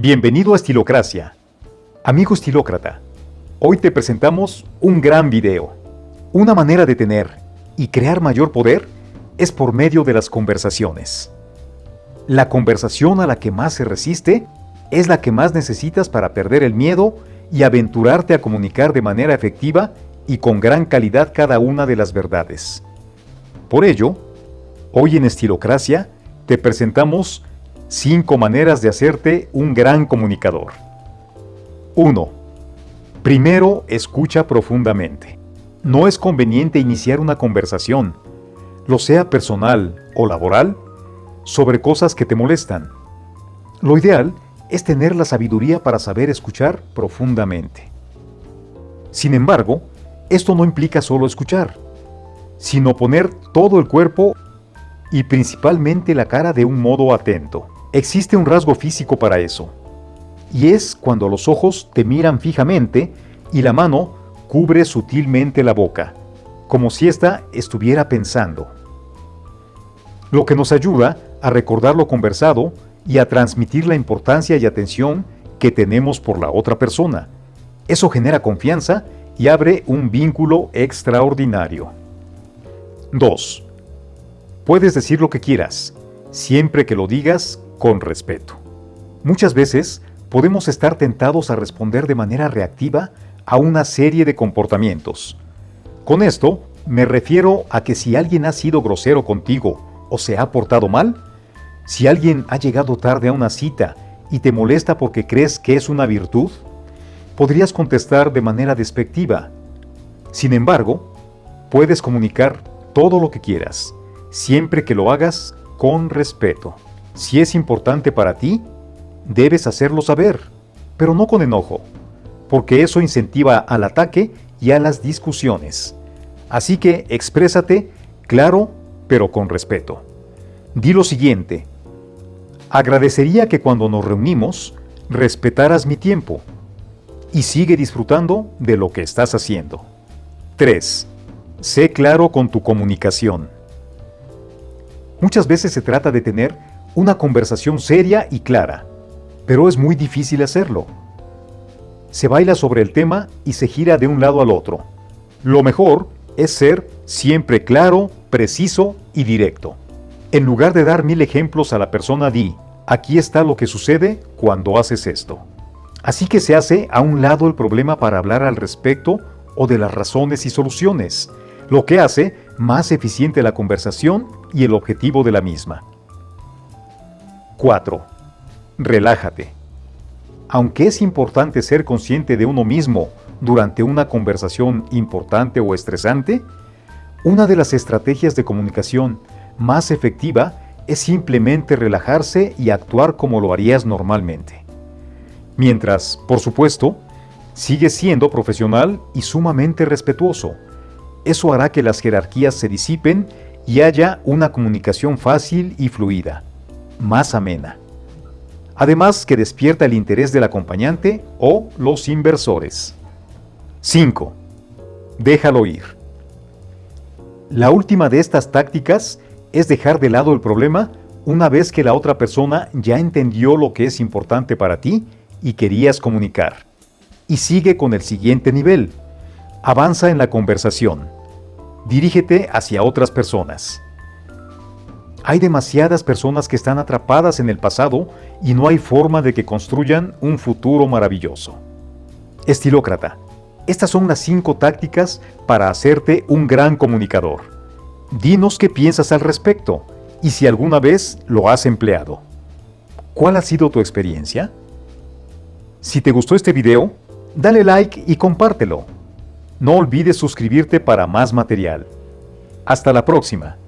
Bienvenido a Estilocracia. Amigo estilócrata, hoy te presentamos un gran video. Una manera de tener y crear mayor poder es por medio de las conversaciones. La conversación a la que más se resiste es la que más necesitas para perder el miedo y aventurarte a comunicar de manera efectiva y con gran calidad cada una de las verdades. Por ello, hoy en Estilocracia te presentamos 5 maneras de hacerte un gran comunicador. 1. Primero, escucha profundamente. No es conveniente iniciar una conversación, lo sea personal o laboral, sobre cosas que te molestan. Lo ideal es tener la sabiduría para saber escuchar profundamente. Sin embargo, esto no implica solo escuchar, sino poner todo el cuerpo y principalmente la cara de un modo atento. Existe un rasgo físico para eso, y es cuando los ojos te miran fijamente y la mano cubre sutilmente la boca, como si ésta estuviera pensando. Lo que nos ayuda a recordar lo conversado y a transmitir la importancia y atención que tenemos por la otra persona. Eso genera confianza y abre un vínculo extraordinario. 2. Puedes decir lo que quieras, siempre que lo digas con respeto. Muchas veces podemos estar tentados a responder de manera reactiva a una serie de comportamientos. Con esto me refiero a que si alguien ha sido grosero contigo o se ha portado mal, si alguien ha llegado tarde a una cita y te molesta porque crees que es una virtud, podrías contestar de manera despectiva. Sin embargo, puedes comunicar todo lo que quieras, siempre que lo hagas con respeto. Si es importante para ti, debes hacerlo saber, pero no con enojo, porque eso incentiva al ataque y a las discusiones. Así que exprésate claro, pero con respeto. Di lo siguiente. Agradecería que cuando nos reunimos, respetaras mi tiempo y sigue disfrutando de lo que estás haciendo. 3. Sé claro con tu comunicación. Muchas veces se trata de tener una conversación seria y clara, pero es muy difícil hacerlo. Se baila sobre el tema y se gira de un lado al otro. Lo mejor es ser siempre claro, preciso y directo. En lugar de dar mil ejemplos a la persona, di, aquí está lo que sucede cuando haces esto. Así que se hace a un lado el problema para hablar al respecto o de las razones y soluciones, lo que hace más eficiente la conversación y el objetivo de la misma. 4. Relájate. Aunque es importante ser consciente de uno mismo durante una conversación importante o estresante, una de las estrategias de comunicación más efectiva es simplemente relajarse y actuar como lo harías normalmente. Mientras, por supuesto, sigues siendo profesional y sumamente respetuoso. Eso hará que las jerarquías se disipen y haya una comunicación fácil y fluida, más amena. Además que despierta el interés del acompañante o los inversores. 5. Déjalo ir. La última de estas tácticas es dejar de lado el problema una vez que la otra persona ya entendió lo que es importante para ti y querías comunicar. Y sigue con el siguiente nivel. Avanza en la conversación. Dirígete hacia otras personas. Hay demasiadas personas que están atrapadas en el pasado y no hay forma de que construyan un futuro maravilloso. Estilócrata, estas son las cinco tácticas para hacerte un gran comunicador. Dinos qué piensas al respecto y si alguna vez lo has empleado. ¿Cuál ha sido tu experiencia? Si te gustó este video, dale like y compártelo. No olvides suscribirte para más material. Hasta la próxima.